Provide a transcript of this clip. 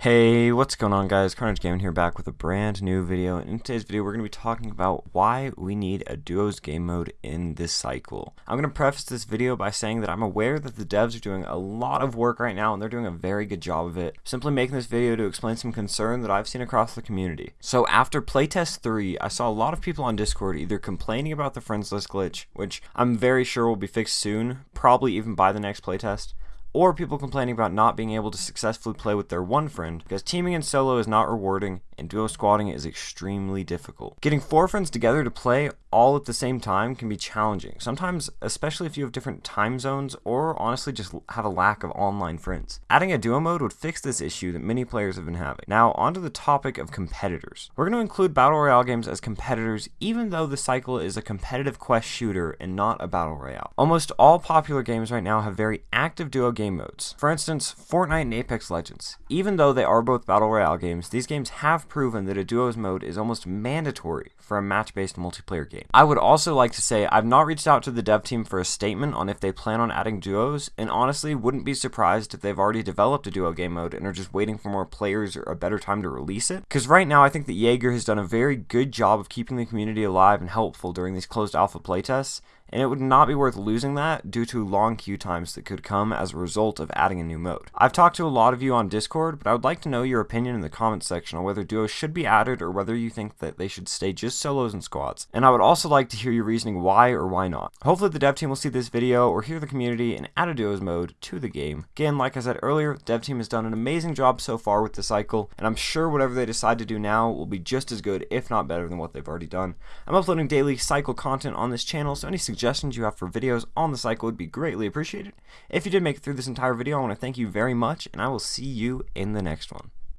Hey, what's going on guys? Carnage Gaming here back with a brand new video. And in today's video, we're going to be talking about why we need a duos game mode in this cycle. I'm going to preface this video by saying that I'm aware that the devs are doing a lot of work right now and they're doing a very good job of it. Simply making this video to explain some concern that I've seen across the community. So after playtest 3, I saw a lot of people on Discord either complaining about the friends list glitch, which I'm very sure will be fixed soon, probably even by the next playtest, or people complaining about not being able to successfully play with their one friend because teaming in solo is not rewarding and duo squatting is extremely difficult. Getting four friends together to play all at the same time can be challenging, sometimes especially if you have different time zones or honestly just have a lack of online friends. Adding a duo mode would fix this issue that many players have been having. Now onto the topic of competitors. We're going to include Battle Royale games as competitors even though the cycle is a competitive quest shooter and not a Battle Royale. Almost all popular games right now have very active duo game modes. For instance, Fortnite and Apex Legends. Even though they are both Battle Royale games, these games have proven that a duos mode is almost mandatory for a match-based multiplayer game. I would also like to say I've not reached out to the dev team for a statement on if they plan on adding duos, and honestly wouldn't be surprised if they've already developed a duo game mode and are just waiting for more players or a better time to release it. Because right now I think that Yager has done a very good job of keeping the community alive and helpful during these closed alpha playtests, and it would not be worth losing that due to long queue times that could come as a result of adding a new mode. I've talked to a lot of you on Discord, but I would like to know your opinion in the comments section on whether duos should be added or whether you think that they should stay just solos and squads. And I would also like to hear your reasoning why or why not. Hopefully the dev team will see this video or hear the community and add a duos mode to the game. Again, like I said earlier, the dev team has done an amazing job so far with the cycle, and I'm sure whatever they decide to do now will be just as good, if not better than what they've already done. I'm uploading daily cycle content on this channel, so any suggestions you have for videos on the cycle would be greatly appreciated. If you did make it through this entire video, I want to thank you very much, and I will see you in the next one.